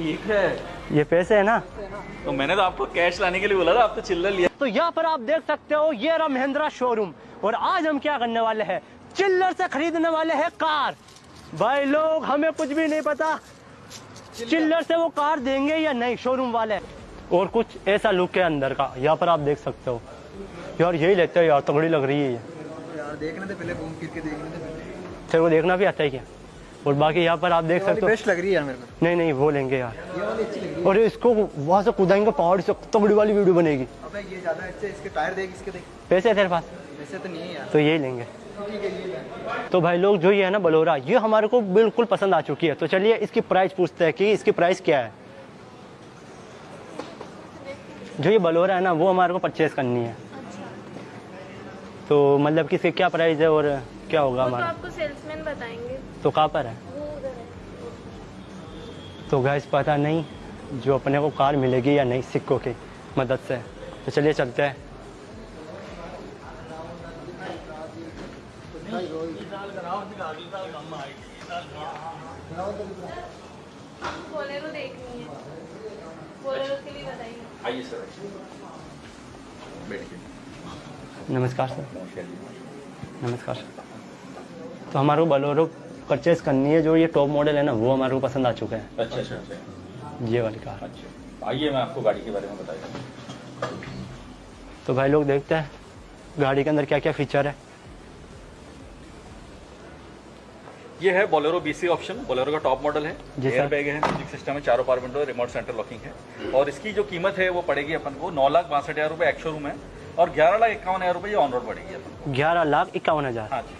ये है। ये पैसे है ना? तो मैंने तो आपको कैश लाने के लिए बोला था आप तो चिल्लर लिया। तो यहाँ पर आप देख सकते हो ये रहा महिंद्रा शोरूम और आज हम क्या करने वाले हैं? चिल्लर से खरीदने वाले हैं कार। भाई लोग हमें कुछ भी नहीं पता चिल्लर से वो कार देंगे या नहीं शोरूम वाले। और कुछ ऐसा लुक है अंदर का यहाँ पर आप देख सकते हो। यार यही लेते हो यार तगड़ी लग रही है ये। यार देखने थे पहले घूम फिर के देखने थे पहले। तेरे को देखना भी आता है क्या? और बाकी यहाँ पर आप देख सकते हो। बेस्ट लग रही है मेरे को। नहीं नहीं वो लेंगे यार। ये वाली अच्छी लग रही और इसको वहाँ से कूदाएँगे पहाड़ से तगड़ी वाली वीडियो बनेगी। अबे ये ज़्यादा अच्छे इसके टायर देख इसके देख। पैसे है तेरे पास? वैसे तो नहीं है यार। तो यही लेंगे। ठीक है ये ले। तो भाई लोग जो ये है ना बलोरा ये हमारे को बिल्कुल पसंद आ चुकी है। तो चलिए इसकी प्राइस पूछते हैं कि इसकी प्राइस क्या है? जो ये बलोरा है ना वो हमारे को परचेज करनी है। तो मतलब कि इसकी क्या प्राइस है और क्या होगा वो तो हमारा? आपको सेल्समैन बताएँगे। तो कहाँ पर है? वो उधर है। तो गैस पता नहीं जो अपने को कार मिलेगी या नहीं सिक्कों की मदद से। तो चलिए चलते हैं। है बोलेरो के लिए बताइए आइए सर। बैठिए नमस्कार सर नमस्कार सर। तो हमारे को बलोरो परचेज करनी है जो ये टॉप मॉडल है ना वो हमारे को पसंद आ चुका है। अच्छा अच्छा अच्छा। ये वाली कार अच्छा। आइए मैं आपको गाड़ी के बारे में बताता तो भाई लोग देखते हैं गाड़ी के अंदर क्या क्या फीचर है। ये है बोलेरो बीसी ऑप्शन बोलेरो का टॉप मॉडल है। एयर बैग है म्यूज़िक सिस्टम है चारों power window remote centre locking है। और इसकी जो कीमत है वो पड़ेगी अपन को नौ लाख बासठ हज़ार रुपये एक्स शोरूम है। और ग्यारह लाख इक्यावन हज़ार रुपये ये ऑन रोड पड़ेगी अपन ग्यारह लाख इक्यावन हज़ार। हाँ जी।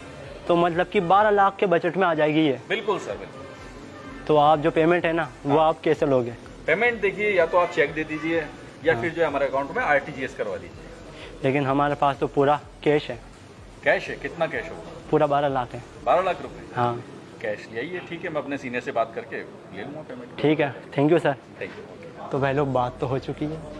तो मतलब कि बारह लाख के बजट में आ जाएगी ये। बिल्कुल सर बिल्कुल। तो आप जो पेमेंट है ना वो आप कैसे लोगे? पेमेंट देखिए या तो आप चेक दे दीजिए या फिर जो हमारे अकाउंट में आर करवा दीजिए। लेकिन हमारे पास तो पूरा कैश है। कैश है? कितना कैश होगा? पूरा बारह लाख है। बारह लाख रुपए? हाँ। कैश यही है ठीक है मैं अपने सीनियर से बात करके ले लूँगा पेमेंट ठीक है। Thank you sir thank you तो भाई लोग बात तो हो चुकी है।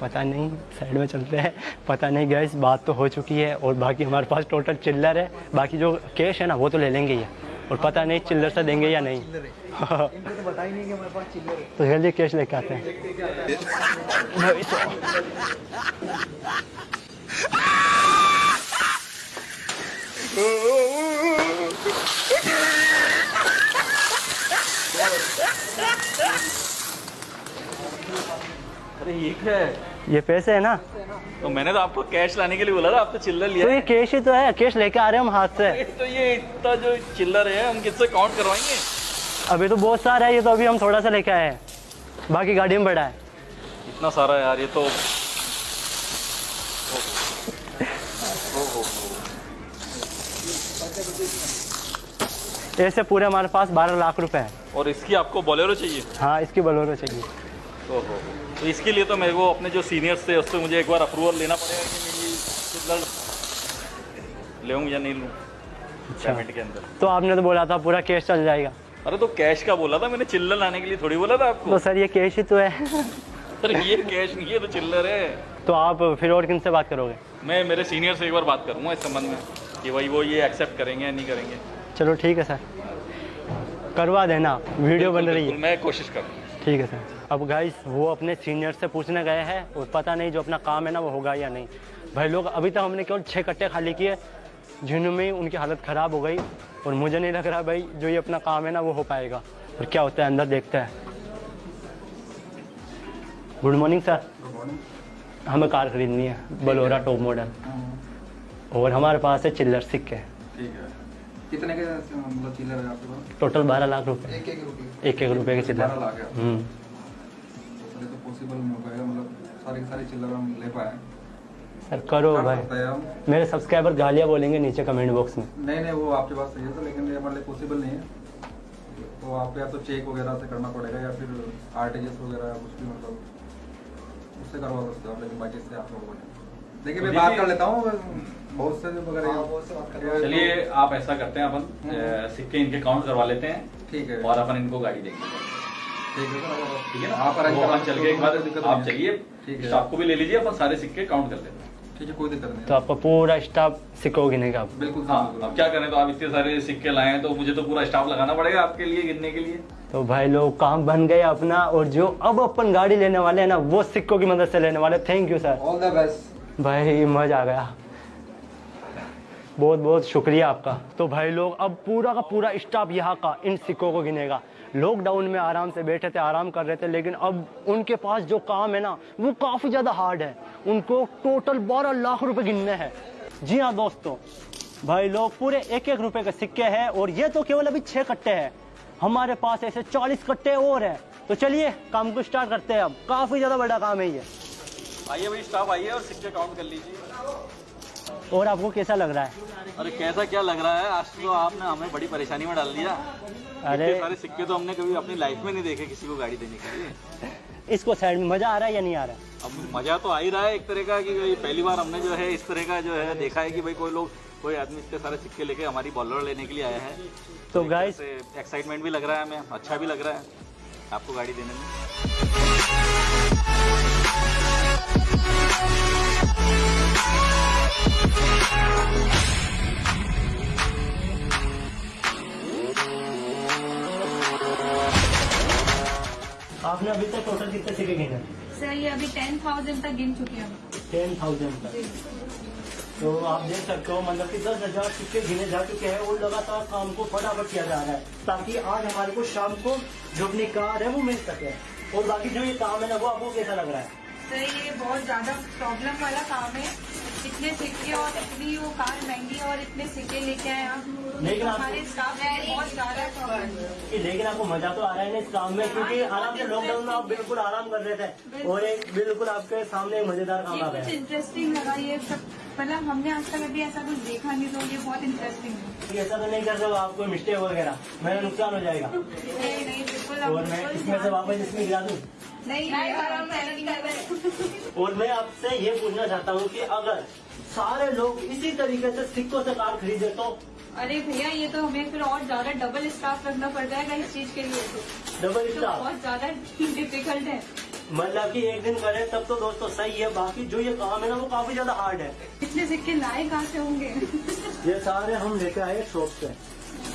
पता नहीं साइड में चलते हैं। पता नहीं गैस बात तो हो चुकी है और बाकी हमारे पास टोटल चिल्लर है। बाकी जो कैश है ना वो तो ले लेंगे ही। और पता नहीं चिल्लर से देंगे या नहीं। तो ही नहीं कि हमारे पास चिल्लर है। तो जल्दी कैश लेके आते हैं। अरे ये क्या है। ये पैसे है ना? तो मैंने तो आपको कैश लाने के लिए बोला था आप तो चिल्लर लिया तो ये कैश ही तो है कैश लेके आ रहे हैं हम हाथ से। तो ये इतना जो चिल्लर है हम किससे काउंट करवाएँगे? अभी तो बहुत सारा है ये तो अभी हम थोड़ा सा लेके आए हैं। बाकी गाड़ी में बड़ा है। इतना सारा यार ये तो ऐसे पूरे हमारे पास बारह लाख रुपए हैं। और इसकी आपको बोलेरो चाहिए? हाँ इसकी बलोरो चाहिए। ओहो। तो इसके लिए तो मेरे को अपने जो सीनियर्स थे उससे मुझे एक बार अप्रूवल लेना पड़ेगा कि मैं लूँ या नहीं लूँ पेमेंट के अंदर। तो आपने तो बोला था पूरा कैश चल जाएगा। अरे तो कैश का बोला था मैंने चिल्लर लाने के लिए थोड़ी बोला था आपको? तो सर ये कैश ही तो है। सर ये कैश नहीं है तो चिल्लर है। तो आप फिर और किन से बात करोगे? मैं मेरे सीनियर से एक बार बात करूँगा इस संबंध में कि भाई वो ये एक्सेप्ट करेंगे या नहीं करेंगे। चलो ठीक है सर। करवा देना वीडियो बन रही है। मैं कोशिश करूँगा। ठीक है सर। अब गाइस वो अपने सीनियर से पूछने गए हैं और पता नहीं जो अपना काम है ना वो होगा या नहीं। भाई लोग अभी तक हमने केवल छः कट्टे खाली किए जिनमें उनकी हालत ख़राब हो गई और मुझे नहीं लग रहा भाई जो ये अपना काम है ना वो हो पाएगा। और क्या होता है अंदर देखते हैं। गुड मॉर्निंग सर हमें कार खरीदनी है बलोरा टॉप मॉडल और हमारे पास है चिल्लर सिक्के। है। कितने के मतलब चिल्लर है आपके पास? टोटल बारह लाख रुपए। एक एक रुपये एक एक रुपए के चिल्लर। पॉसिबल नहीं हो पाएगा मतलब सारे के सारे चिल्लर हम ले पाए सर करो भाई। हैं मेरे सब्सक्राइबर गालियाँ बोलेंगे नीचे कमेंट बॉक्स में। नहीं नहीं वो आपके पास सही है तो लेकिन ये हमारे लिए पॉसिबल नहीं है। तो आपको या तो चेक वगैरह से करना पड़ेगा या फिर आर वगैरह कुछ भी मतलब उससे करवा सकते हो आप लेकिन बाकी से आप लोगों ने देखिए मैं बात कर लेता हूँ बहुत से वगैरह चलिए आप ऐसा करते हैं अपन सिक्के इनके काउंट करवा लेते हैं ठीक है। और अपन इनको गाड़ी देंगे ठीक है ना आप चल के एक बार आप। चलिए ठीक है। स्टाफ को भी ले लीजिए अपन सारे सिक्के काउंट कर लेते हैं। ठीक है कोई दिक्कत नहीं तो आपका पूरा स्टाफ सिक्को गिनेगा अब बिल्कुल हाँ। अब क्या करें तो आप इतने सारे सिक्के लाए हैं तो मुझे तो पूरा स्टाफ लगाना पड़ेगा आपके लिए गिनने के लिए। तो भाई लोग काम बन गया अपना और जो अब अपन गाड़ी लेने वाले हैं ना वो सिक्कों की मदद से लेने वाले thank you sir all the best भाई मज़ा आ गया। बहुत बहुत शुक्रिया आपका। तो भाई लोग अब पूरा का पूरा स्टाफ यहाँ का इन सिक्कों को गिनेगा। लॉकडाउन में आराम से बैठे थे, आराम कर रहे थे, लेकिन अब उनके पास जो काम है ना, वो काफ़ी ज़्यादा हार्ड है। उनको टोटल बारह लाख रुपए गिनने हैं। जी हाँ दोस्तों, भाई लोग, पूरे एक एक रुपए के सिक्के हैं, और ये तो केवल अभी छः कट्टे हैं। हमारे पास ऐसे चालीस कट्टे और हैं। तो चलिए, काम को स्टार्ट करते हैं अब। काफ़ी ज़्यादा बड़ा काम है ये। आइए भाई स्टाफ आइए और सिक्के काउंट कर लीजिए। और आपको कैसा लग रहा है? अरे कैसा क्या लग रहा है? आज तो आपने हमें बड़ी परेशानी में डाल दिया। अरे सारे सिक्के तो हमने कभी अपनी लाइफ में नहीं देखे किसी को गाड़ी देने के लिए। इसको साइड में मज़ा आ रहा है या नहीं आ रहा है? अब मज़ा तो आ ही रहा है एक तरह का कि भाई पहली बार हमने जो है इस तरह का जो है देखा है कि भाई कोई लोग कोई आदमी इतने सारे सिक्के लेके हमारी बॉलर लेने के लिए आया है। तो से एक्साइटमेंट भी लग रहा है हमें अच्छा भी लग रहा है आपको गाड़ी देने में। आपने अभी तक टोटल कितने सिक्के गिने सर ये अभी टेन थाउज़ेंड तक गिन चुके हैं टेन थाउज़ेंड तक। तो आप देख सकते हो मतलब कि दस हज़ार सिक्के गिने जा चुके हैं और लगातार काम को फटाफट किया जा रहा है ताकि आज हमारे को शाम को जो अपनी कार है वो मिल सके। और बाकी जो ये काम है ना वो आपको कैसा लग रहा है? सर ये बहुत ज़्यादा प्रॉब्लम वाला काम है। इतने सिक्के और इतनी वो कार महँगी और इतने सिक्के लेके आए आप लेकिन हमारे स्टाफ में बहुत ज़्यादा है। लेकिन आपको मज़ा तो आ रहा है ना इस काम में क्योंकि आराम से लॉकडाउन में आप बिल्कुल आराम कर रहे थे और एक बिल्कुल आपके सामने एक मज़ेदार काम ये आ गया। है इंटरेस्टिंग लगा ये सब मतलब हमने आज तक अभी ऐसा कुछ देखा नहीं तो ये बहुत इंटरेस्टिंग है। ऐसा तो नहीं कर रहे आपको मिस्टेक वगैरह मेरा नुकसान हो जाएगा। नहीं नहीं बिल्कुल और मैं इसमें से वापस इसमें गिरा दूँ? नहीं और मैं आपसे ये पूछना चाहता हूँ कि अगर सारे लोग इसी तरीके से सिक्कों से कार खरीदे तो? अरे भैया ये तो हमें फिर और ज़्यादा डबल स्टाफ रखना पड़ जाएगा इस चीज़ के लिए तो। डबल तो स्टार बहुत ज़्यादा डिफ़िकल्ट है। मतलब कि एक दिन करें तब तो दोस्तों सही है बाकी जो ये काम है ना वो काफ़ी ज़्यादा हार्ड है। इतने सिक्के लाए कहाँ से होंगे? ये सारे हम लेके आए शॉप से।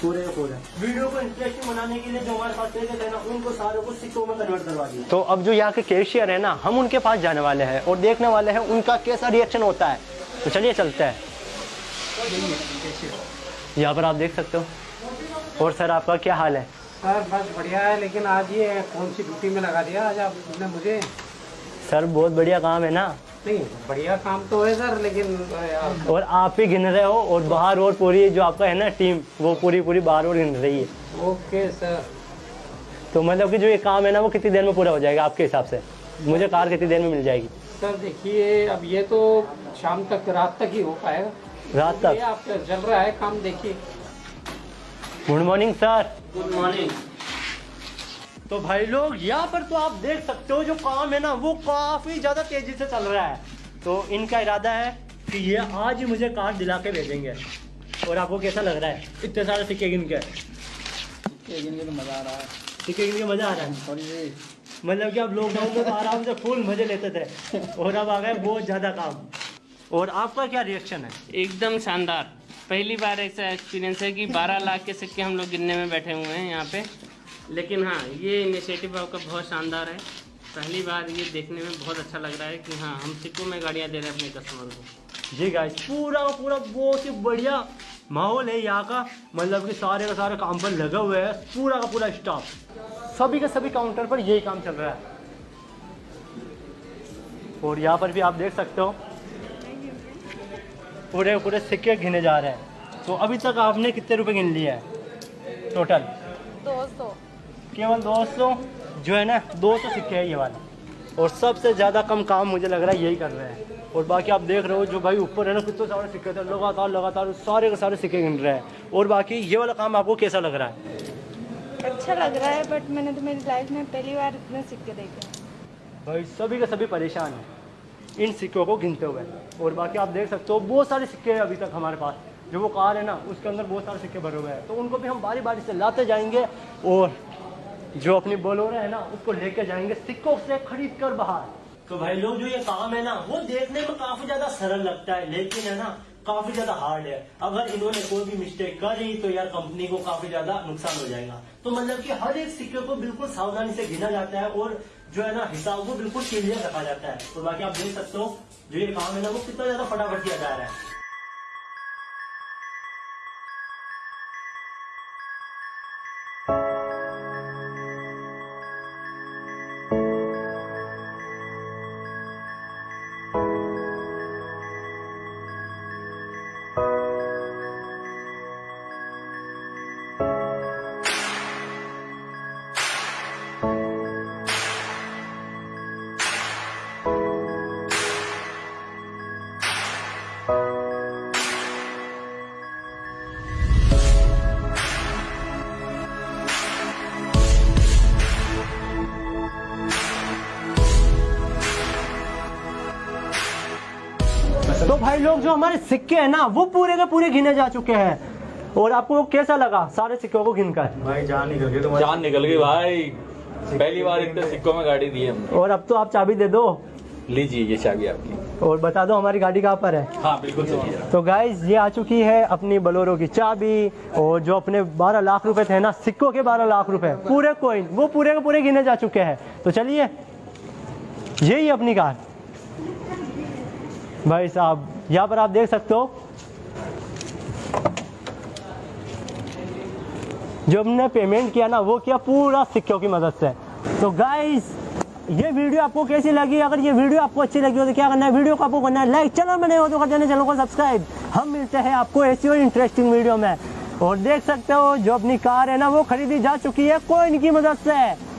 पूरे के पूरे वीडियो को इंटरेस्टिंग बनाने के लिए जो हमारे पास पैसे थे ना उनको सारे को सिक्कों में कन्वर्ट करवा दिया। तो अब जो यहाँ के कैशियर है ना हम उनके पास जाने वाले हैं और देखने वाले हैं उनका कैसा रिएक्शन होता है। तो चलिए चलते हैं। यहाँ पर आप देख सकते हो। और सर आपका क्या हाल है? सर बस बढ़िया है लेकिन आज ये कौन सी ड्यूटी में लगा दिया आज आपने मुझे? सर बहुत बढ़िया काम है ना। नहीं बढ़िया काम तो है सर लेकिन और आप ही गिन रहे हो और बाहर और पूरी जो आपका है ना टीम वो पूरी पूरी बाहर और गिन रही है। Okay sir. तो मतलब कि जो ये काम है ना वो कितनी देर में पूरा हो जाएगा आपके हिसाब से? मुझे कार कितनी देर में मिल जाएगी? सर देखिए अब ये तो शाम तक रात तक ही हो पाएगा। रात तक? आप चल रहा है काम देखिए। Good morning sir good morning तो भाई लोग यहाँ पर तो आप देख सकते हो जो काम है ना वो काफ़ी ज़्यादा तेज़ी से चल रहा है। तो इनका इरादा है कि ये आज ही मुझे कार दिला के भेजेंगे। और आपको कैसा लग रहा है? इतने सारे सिक्के गिन के। तो मज़ा आ रहा है। सिक्के गिन के मज़ा आ रहा है? और मतलब कि आप लॉकडाउन में तो आराम से फुल मज़े लेते थे। और अब आ गए बहुत ज़्यादा काम। और आपका क्या रिएक्शन है? एकदम शानदार। पहली बार ऐसा एक्सपीरियंस है कि 12 लाख के सिक्के हम लोग गिनने में बैठे हुए हैं यहाँ पे। लेकिन हाँ ये इनिशिएटिव आपका बहुत शानदार है। पहली बार ये देखने में बहुत अच्छा लग रहा है कि हाँ हम सिक्कों में गाड़ियाँ दे रहे हैं अपने कस्टमर को। जी गाइस पूरा का पूरा बहुत ही बढ़िया माहौल है यहाँ का। मतलब कि सारे का सारे काम पर लगा हुए है पूरा का पूरा स्टाफ सभी के सभी काउंटर पर यही काम चल रहा है। और यहाँ पर भी आप देख सकते हो। पूरे पूरे सिक्के गिने जा रहे हैं। तो अभी तक आपने कितने रुपए गिन लिए हैं? टोटल दो सौ। केवल 200 जो है ना 200 सिक्के है ये वाले। और सबसे ज़्यादा कम काम मुझे लग रहा है यही कर रहे हैं। और बाकी आप देख रहे हो जो भाई ऊपर है ना कितने सारे सिक्के थे लगातार लगातार सारे के सारे सिक्के गिन रहे हैं। और बाकी ये वाला काम आपको कैसा लग रहा है? अच्छा लग रहा है बट मैंने तो मेरी लाइफ में पहली बार इतने सिक्के देखे। भाई सभी के सभी परेशान हैं इन सिक्कों को गिनते हुए। और बाकी आप देख सकते हो बहुत सारे सिक्के हैं अभी तक हमारे पास। जो वो कार है ना उसके अंदर बहुत सारे सिक्के भरे हुए हैं। तो उनको भी हम बारी बारी से लाते जाएँगे और जो अपनी बोलोरे है ना, उसको लेके जाएँगे सिक्कों से खरीद कर बाहर। तो भाई लोग, जो ये काम है ना, वो देखने में काफ़ी ज़्यादा सरल लगता है, लेकिन है ना, काफ़ी ज़्यादा हार्ड है। अगर इन्होंने कोई भी मिस्टेक करी तो यार कंपनी को काफ़ी ज़्यादा नुकसान हो जाएगा। तो मतलब कि हर एक सिक्के को बिल्कुल सावधानी से गिना जाता है, और जो है ना, हिसाब को बिल्कुल क्लियर रखा जाता है। तो बाकी आप देख सकते हो, जो ये काम है ना, वो कितना ज़्यादा फटाफट किया जा रहा है। भाई लोग जो हमारे सिक्के हैं ना वो पूरे के पूरे गिने जा चुके हैं। और आपको कैसा लगा? सारे सिक्कों को गिनकर भाई जान निकल गई जान निकल गई भाई। पहली बार इतने सिक्कों में गाड़ी दी है हमने। और अब तो आप चाबी दे दो। लीजिए ये चाबी आपकी। और बता दो हमारी गाड़ी कहाँ पर है। हाँ बिल्कुल सही है। तो गाइज़ ये आ चुकी है अपनी बलोरो की चाबी। और जो अपने 12 लाख रुपए थे ना सिक्कों के 12 लाख रुपए पूरे कोइन वो पूरे के पूरे गिने जा चुके हैं। तो चलिए यही है अपनी कार। भाई साहब, यहाँ पर आप देख सकते हो। जो हमने पेमेंट किया ना, वो किया पूरा सिक्कों की मदद से। तो गाइस ये वीडियो आपको कैसी लगी? अगर ये वीडियो आपको अच्छी लगी हो तो क्या करना है? वीडियो को आपको करना है लाइक चैनल में नहीं हो तो कर देना चैनल को सब्सक्राइब हम मिलते हैं आपको ऐसी और इंटरेस्टिंग वीडियो में। और देख सकते हो, जो अपनी कार है ना, वो खरीदी जा चुकी है, कोई इनकी मदद से।